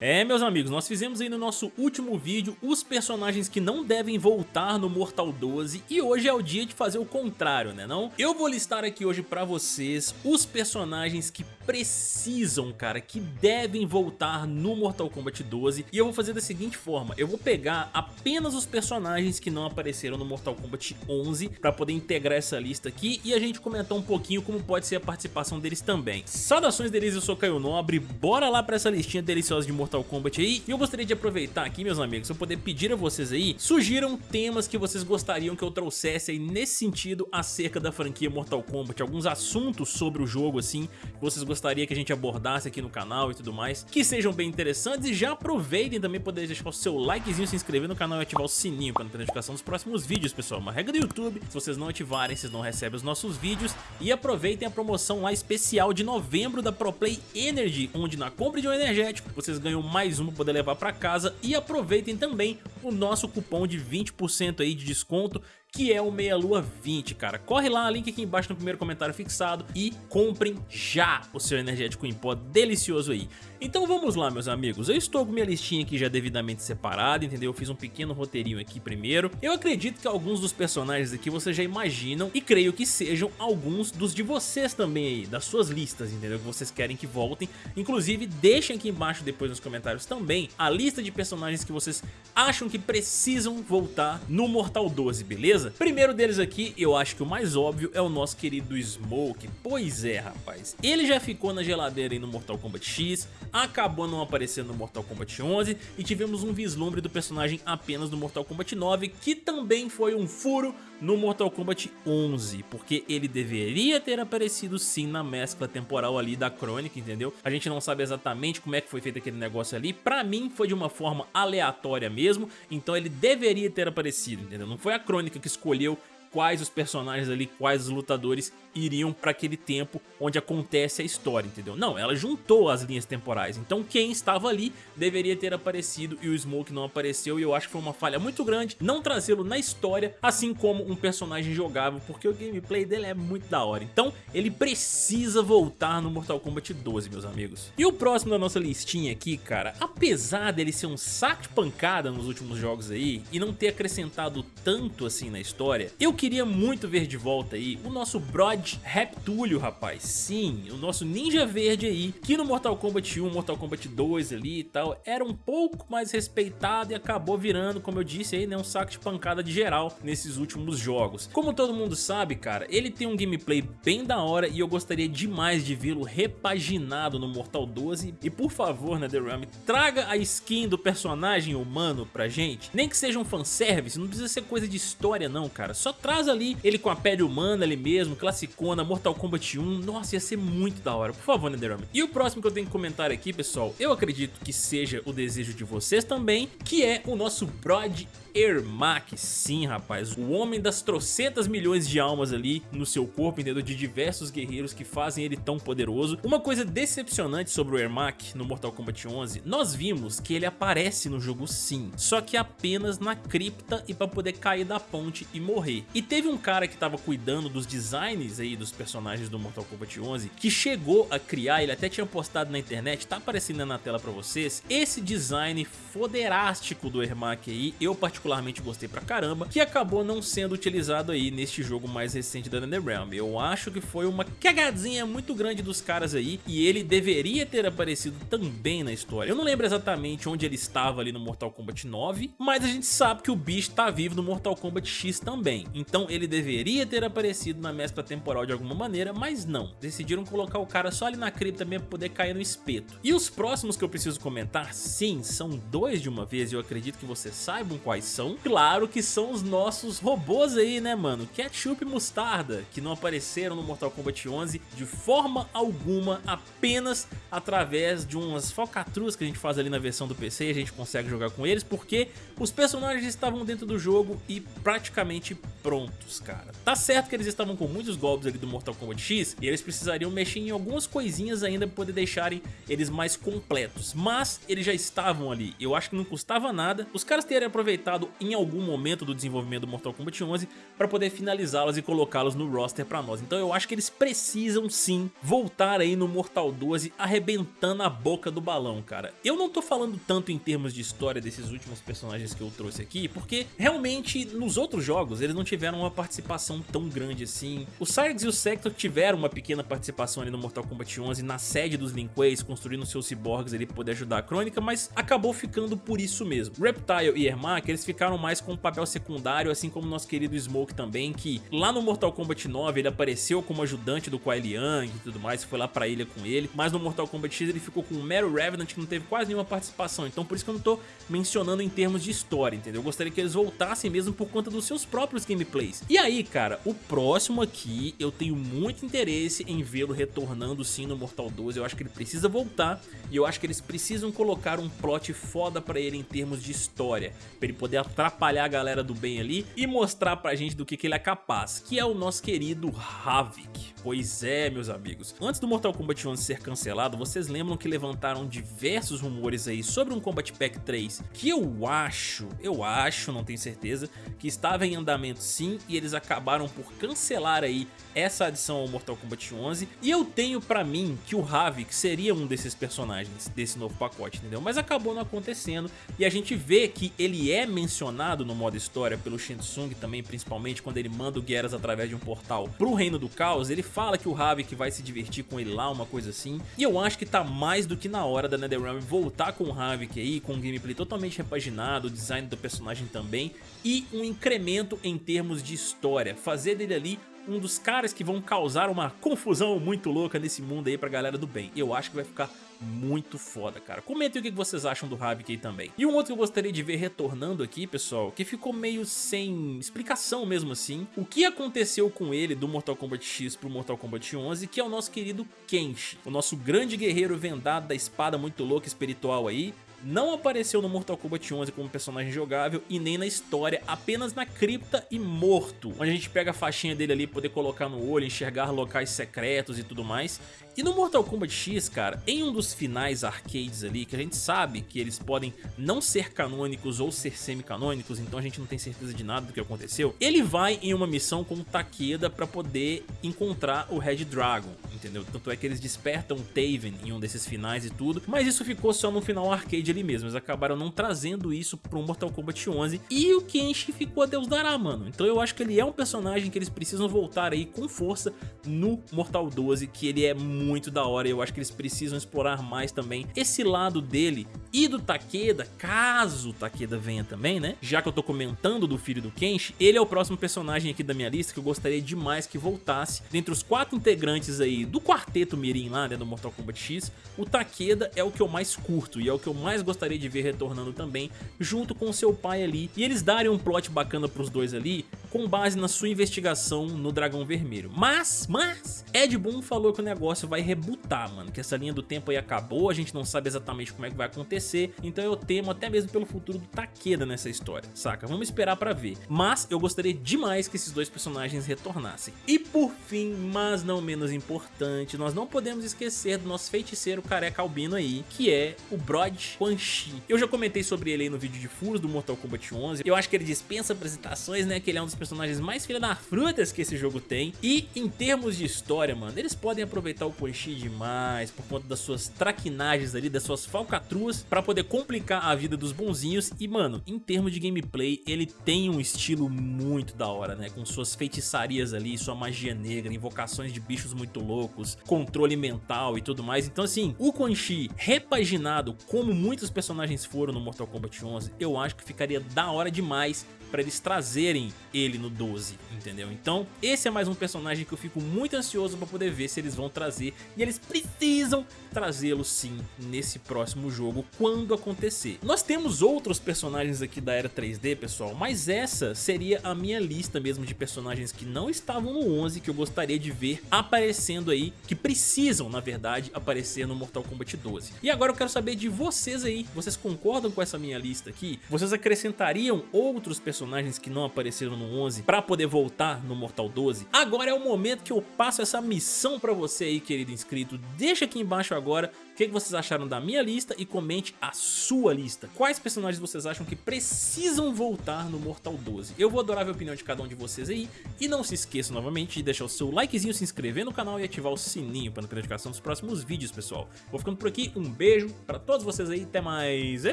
É, meus amigos, nós fizemos aí no nosso último vídeo os personagens que não devem voltar no Mortal 12 e hoje é o dia de fazer o contrário, né não? Eu vou listar aqui hoje pra vocês os personagens que precisam, cara, que devem voltar no Mortal Kombat 12 e eu vou fazer da seguinte forma, eu vou pegar apenas os personagens que não apareceram no Mortal Kombat 11 pra poder integrar essa lista aqui e a gente comentar um pouquinho como pode ser a participação deles também. Saudações deles, eu sou Caio Nobre, bora lá pra essa listinha deliciosa de Mortal Mortal Kombat aí. E eu gostaria de aproveitar aqui, meus amigos, eu poder pedir a vocês aí, sugiram temas que vocês gostariam que eu trouxesse aí nesse sentido acerca da franquia Mortal Kombat. Alguns assuntos sobre o jogo, assim, que vocês gostariam que a gente abordasse aqui no canal e tudo mais, que sejam bem interessantes. E já aproveitem também poder deixar o seu likezinho, se inscrever no canal e ativar o sininho para não ter notificação dos próximos vídeos, pessoal. Uma regra do YouTube, se vocês não ativarem, vocês não recebem os nossos vídeos. E aproveitem a promoção lá especial de novembro da ProPlay Energy, onde na compra de um energético vocês ganham mais um para poder levar para casa. E aproveitem também o nosso cupom de 20% aí de desconto que é o Meia Lua 20, cara. Corre lá, link aqui embaixo no primeiro comentário fixado e comprem já o seu energético em pó delicioso aí. Então vamos lá, meus amigos. Eu estou com minha listinha aqui já devidamente separada, entendeu? Eu fiz um pequeno roteirinho aqui primeiro. Eu acredito que alguns dos personagens aqui vocês já imaginam e creio que sejam alguns dos de vocês também aí, das suas listas, entendeu? Que vocês querem que voltem. Inclusive, deixem aqui embaixo depois nos comentários também a lista de personagens que vocês acham que precisam voltar no Mortal 12, beleza? beleza? Primeiro deles aqui, eu acho que o mais óbvio é o nosso querido Smoke. Pois é, rapaz. Ele já ficou na geladeira aí no Mortal Kombat X, acabou não aparecendo no Mortal Kombat 11 e tivemos um vislumbre do personagem apenas no Mortal Kombat 9, que também foi um furo no Mortal Kombat 11, porque ele deveria ter aparecido sim na mescla temporal ali da crônica, entendeu? A gente não sabe exatamente como é que foi feito aquele negócio ali, pra mim foi de uma forma aleatória mesmo, então ele deveria ter aparecido, entendeu? Não foi a crônica que escolheu quais os personagens ali, quais os lutadores iriam para aquele tempo onde acontece a história, entendeu? Não, ela juntou as linhas temporais, então quem estava ali deveria ter aparecido e o Smoke não apareceu e eu acho que foi uma falha muito grande não trazê-lo na história, assim como um personagem jogável, porque o gameplay dele é muito da hora, então ele precisa voltar no Mortal Kombat 12, meus amigos. E o próximo da nossa listinha aqui, cara, apesar dele ser um saco de pancada nos últimos jogos aí e não ter acrescentado tanto assim na história, eu queria muito ver de volta aí o nosso Brod Reptúlio, rapaz. Sim, o nosso ninja verde aí, que no Mortal Kombat 1, Mortal Kombat 2 ali e tal, era um pouco mais respeitado e acabou virando, como eu disse aí, né, um saco de pancada de geral nesses últimos jogos. Como todo mundo sabe, cara, ele tem um gameplay bem da hora e eu gostaria demais de vê-lo repaginado no Mortal 12. E por favor, NetherRealm, traga a skin do personagem humano pra gente. Nem que seja um fanservice, não precisa ser coisa de história não, cara. Só traz ali ele com a pele humana ali mesmo, classicona, Mortal Kombat 1, nossa, ia ser muito da hora, por favor, Netherrealm. E o próximo que eu tenho que comentar aqui, pessoal, eu acredito que seja o desejo de vocês também, que é o nosso Brod Ermac, sim rapaz, o homem das trocentas milhões de almas ali no seu corpo, entendeu? De diversos guerreiros que fazem ele tão poderoso. Uma coisa decepcionante sobre o Ermac no Mortal Kombat 11, nós vimos que ele aparece no jogo sim, só que apenas na cripta e para poder cair da ponte e morrer. Teve um cara que tava cuidando dos designs aí dos personagens do Mortal Kombat 11 que chegou a criar, ele até tinha postado na internet, tá aparecendo na tela pra vocês, esse design foderástico do Ermac aí, eu particularmente gostei pra caramba, que acabou não sendo utilizado aí neste jogo mais recente da NetherRealm. Eu acho que foi uma cagadinha muito grande dos caras aí e ele deveria ter aparecido também na história. Eu não lembro exatamente onde ele estava ali no Mortal Kombat 9, mas a gente sabe que o bicho tá vivo no Mortal Kombat X também. Então ele deveria ter aparecido na mescla temporal de alguma maneira, mas não. Decidiram colocar o cara só ali na cripta mesmo pra poder cair no espeto. E os próximos que eu preciso comentar, sim, são dois de uma vez e eu acredito que vocês saibam quais são. Claro que são os nossos robôs aí, né, mano? Ketchup e Mostarda, que não apareceram no Mortal Kombat 11 de forma alguma, apenas através de umas falcatruas que a gente faz ali na versão do PC e a gente consegue jogar com eles, porque os personagens estavam dentro do jogo e praticamente pronto prontos, cara. Tá certo que eles estavam com muitos golpes ali do Mortal Kombat X e eles precisariam mexer em algumas coisinhas ainda para poder deixarem eles mais completos, mas eles já estavam ali. Eu acho que não custava nada os caras terem aproveitado em algum momento do desenvolvimento do Mortal Kombat 11 para poder finalizá-los e colocá-los no roster para nós. Então eu acho que eles precisam sim voltar aí no Mortal 12 arrebentando a boca do balão, cara. Eu não tô falando tanto em termos de história desses últimos personagens que eu trouxe aqui, porque realmente nos outros jogos eles não tiveram uma participação tão grande assim. O Sargs e o Sector tiveram uma pequena participação ali no Mortal Kombat 11 na sede dos Lin Kueis, construindo seus cyborgs ali pra poder ajudar a Crônica, mas acabou ficando por isso mesmo. Reptile e Ermac, eles ficaram mais com um papel secundário, assim como nosso querido Smoke também, que lá no Mortal Kombat 9 ele apareceu como ajudante do Kuai Liang e tudo mais, foi lá pra ilha com ele, mas no Mortal Kombat X ele ficou com o Mero Revenant que não teve quase nenhuma participação, então por isso que eu não tô mencionando em termos de história, entendeu? Eu gostaria que eles voltassem mesmo por conta dos seus próprios gameplays. E aí, cara, o próximo aqui eu tenho muito interesse em vê-lo retornando sim no Mortal 12, eu acho que ele precisa voltar e eu acho que eles precisam colocar um plot foda pra ele em termos de história, pra ele poder atrapalhar a galera do bem ali e mostrar pra gente do que, que ele é capaz, que é o nosso querido Havik. Pois é, meus amigos. Antes do Mortal Kombat 11 ser cancelado, vocês lembram que levantaram diversos rumores aí sobre um Combat Pack 3 que eu acho, eu acho, não tenho certeza, que estava em andamento sim e eles acabaram por cancelar aí essa adição ao Mortal Kombat 11 e eu tenho pra mim que o Havik seria um desses personagens desse novo pacote, entendeu? Mas acabou não acontecendo e a gente vê que ele é mencionado no modo história pelo Shensung também, principalmente quando ele manda o Geras através de um portal pro Reino do Caos, ele fala que o Havik vai se divertir com ele lá, uma coisa assim. E eu acho que tá mais do que na hora da NetherRealm voltar com o Havik aí, com um gameplay totalmente repaginado, o design do personagem também, e um incremento em termos de história. Fazer dele ali um dos caras que vão causar uma confusão muito louca nesse mundo aí pra galera do bem. Eu acho que vai ficar muito foda, cara. Comentem o que vocês acham do Havik aí também. E um outro que eu gostaria de ver retornando aqui, pessoal, que ficou meio sem explicação mesmo assim, o que aconteceu com ele do Mortal Kombat X pro Mortal Kombat 11, que é o nosso querido Kenshi, o nosso grande guerreiro vendado da espada muito louca espiritual aí, não apareceu no Mortal Kombat 11 como personagem jogável e nem na história, apenas na cripta e morto, onde a gente pega a faixinha dele ali, poder colocar no olho, enxergar locais secretos e tudo mais. E no Mortal Kombat X, cara, em um dos finais arcades ali, que a gente sabe que eles podem não ser canônicos ou ser semi-canônicos, então a gente não tem certeza de nada do que aconteceu, ele vai em uma missão com o Takeda pra poder encontrar o Red Dragon, entendeu? Tanto é que eles despertam Taven em um desses finais e tudo, mas isso ficou só no final arcade ali mesmo, eles acabaram não trazendo isso pro Mortal Kombat 11 e o Kenshi ficou a Deus dará, mano. Então eu acho que ele é um personagem que eles precisam voltar aí com força no Mortal 12, que ele é muito muito da hora e eu acho que eles precisam explorar mais também esse lado dele e do Takeda, caso o Takeda venha também, né? Já que eu tô comentando do filho do Kenshi, ele é o próximo personagem aqui da minha lista que eu gostaria demais que voltasse. Dentre os quatro integrantes aí do quarteto Mirim lá, né, do Mortal Kombat X, o Takeda é o que eu mais curto e é o que eu mais gostaria de ver retornando também, junto com seu pai ali. E eles darem um plot bacana pros dois ali, com base na sua investigação no Dragão Vermelho. Mas, mas, Ed Boon falou que o negócio vai rebutar, mano, que essa linha do tempo aí acabou, a gente não sabe exatamente como é que vai acontecer, então eu temo até mesmo pelo futuro do Takeda nessa história, saca? Vamos esperar pra ver. Mas eu gostaria demais que esses dois personagens retornassem. E por fim, mas não menos importante, nós não podemos esquecer do nosso feiticeiro careca albino aí, que é o Brod Quan Chi. Eu já comentei sobre ele aí no vídeo de furos do Mortal Kombat 11, eu acho que ele dispensa apresentações, né, que ele é um dos personagens mais filha da frutas que esse jogo tem. E em termos de história, mano, eles podem aproveitar o Quan Chi demais por conta das suas traquinagens ali, das suas falcatruas, pra poder complicar a vida dos bonzinhos. E, mano, em termos de gameplay, ele tem um estilo muito da hora, né? Com suas feitiçarias ali, sua magia negra, invocações de bichos muito loucos, controle mental e tudo mais. Então, assim, o Quan Chi repaginado, como muitos personagens foram no Mortal Kombat 11, eu acho que ficaria da hora demais para eles trazerem ele no 12, entendeu? Então esse é mais um personagem que eu fico muito ansioso para poder ver se eles vão trazer e eles precisam trazê-lo sim nesse próximo jogo quando acontecer. Nós temos outros personagens aqui da era 3D pessoal, mas essa seria a minha lista mesmo de personagens que não estavam no 11 que eu gostaria de ver aparecendo aí, que precisam na verdade aparecer no Mortal Kombat 12. E agora eu quero saber de vocês aí, vocês concordam com essa minha lista aqui? Vocês acrescentariam outros personagens que não apareceram no 11 pra poder voltar no Mortal 12? Agora é o momento que eu passo essa missão pra você aí, querido inscrito. Deixa aqui embaixo agora o que vocês acharam da minha lista e comente a sua lista. Quais personagens vocês acham que precisam voltar no Mortal 12? Eu vou adorar ver a opinião de cada um de vocês aí. E não se esqueça novamente de deixar o seu likezinho, se inscrever no canal e ativar o sininho para não perder notificação dos próximos vídeos, pessoal. Vou ficando por aqui, um beijo pra todos vocês aí, até mais e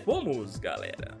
vamos, galera!